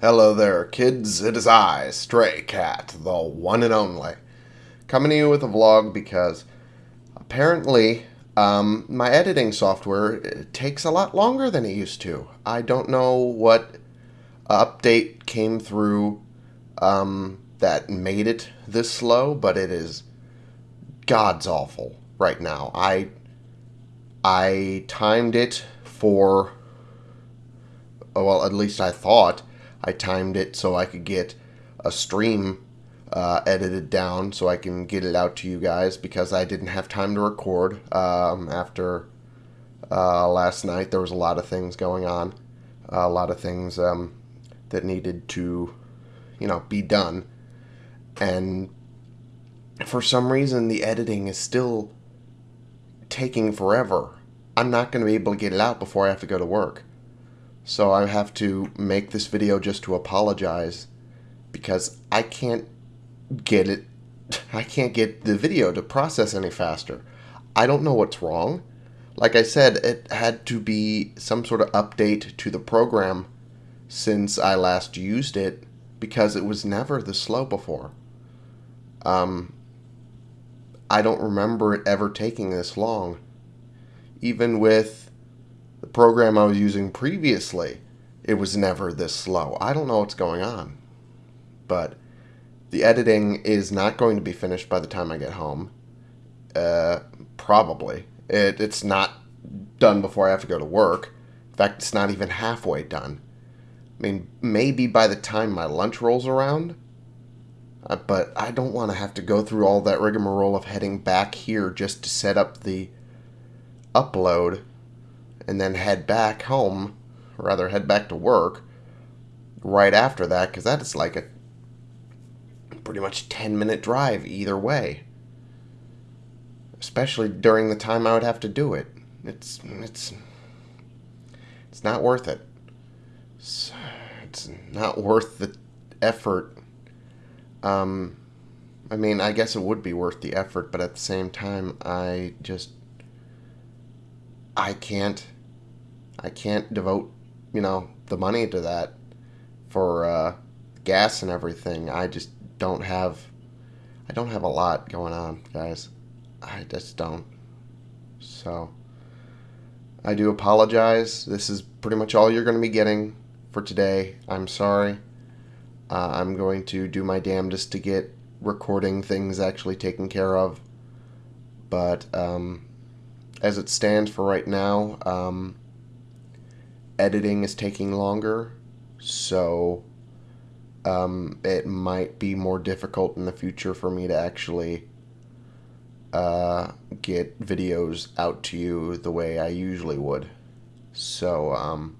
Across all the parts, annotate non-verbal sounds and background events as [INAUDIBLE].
Hello there, kids. It is I, Stray Cat, the one and only, coming to you with a vlog because apparently um, my editing software takes a lot longer than it used to. I don't know what update came through um, that made it this slow, but it is god's awful right now. I I timed it for well, at least I thought I timed it so I could get a stream uh, edited down so I can get it out to you guys because I didn't have time to record um, after uh, last night. There was a lot of things going on, a lot of things um, that needed to, you know, be done, and for some reason the editing is still taking forever. I'm not going to be able to get it out before I have to go to work. So I have to make this video just to apologize because I can't get it [LAUGHS] I can't get the video to process any faster. I don't know what's wrong. Like I said, it had to be some sort of update to the program since I last used it because it was never this slow before. Um, I don't remember it ever taking this long. Even with program I was using previously, it was never this slow. I don't know what's going on. But the editing is not going to be finished by the time I get home. Uh, probably. It, it's not done before I have to go to work. In fact, it's not even halfway done. I mean, maybe by the time my lunch rolls around, uh, but I don't want to have to go through all that rigmarole of heading back here just to set up the upload and then head back home, or rather head back to work right after that, because that is like a pretty much 10 minute drive either way. Especially during the time I would have to do it. It's, it's, it's not worth it. It's, [SIGHS] it's not worth the effort. Um, I mean, I guess it would be worth the effort, but at the same time, I just I can't I can't devote, you know, the money to that for uh, gas and everything. I just don't have I don't have a lot going on, guys. I just don't. So I do apologize. This is pretty much all you're going to be getting for today. I'm sorry. Uh, I'm going to do my damnedest to get recording things actually taken care of. But um, as it stands for right now, um, editing is taking longer, so um, it might be more difficult in the future for me to actually uh, get videos out to you the way I usually would. So um,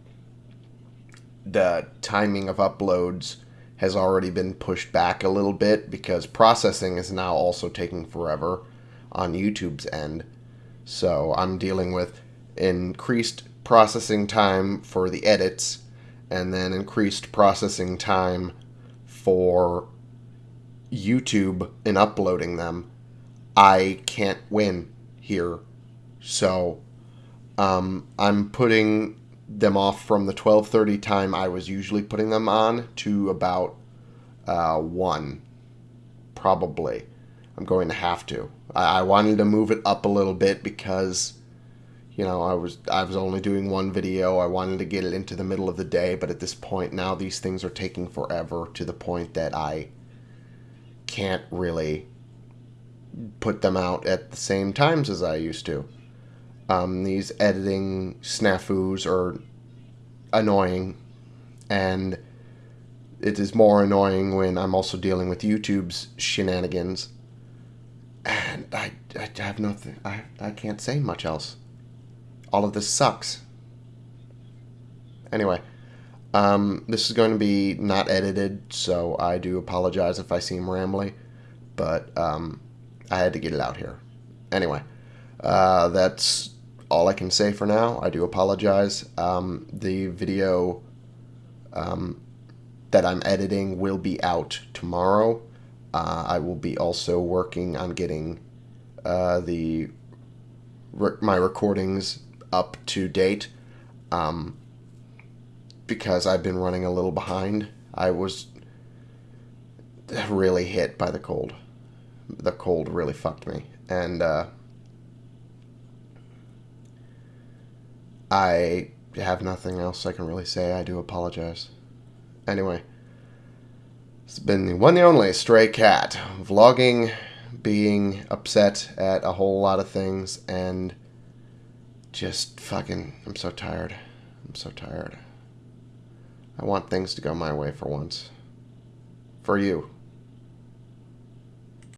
the timing of uploads has already been pushed back a little bit because processing is now also taking forever on YouTube's end. So I'm dealing with increased processing time for the edits and then increased processing time for YouTube in uploading them. I can't win here. So um, I'm putting them off from the 12:30 time I was usually putting them on to about uh, 1 probably. I'm going to have to. I, I wanted to move it up a little bit because you know I was I was only doing one video. I wanted to get it into the middle of the day, but at this point now these things are taking forever to the point that I can't really put them out at the same times as I used to. Um, these editing snafus are annoying, and it is more annoying when I'm also dealing with YouTube's shenanigans I, I have nothing. I, I can't say much else. All of this sucks. Anyway, um, this is going to be not edited, so I do apologize if I seem rambly, but um, I had to get it out here. Anyway, uh, that's all I can say for now. I do apologize. Um, the video um, that I'm editing will be out tomorrow. Uh, I will be also working on getting uh, the re my recordings up to date um, because I've been running a little behind I was really hit by the cold. The cold really fucked me. And uh, I have nothing else I can really say. I do apologize. Anyway, it's been the one and only Stray Cat vlogging, being upset at a whole lot of things, and just fucking. I'm so tired. I'm so tired. I want things to go my way for once. For you.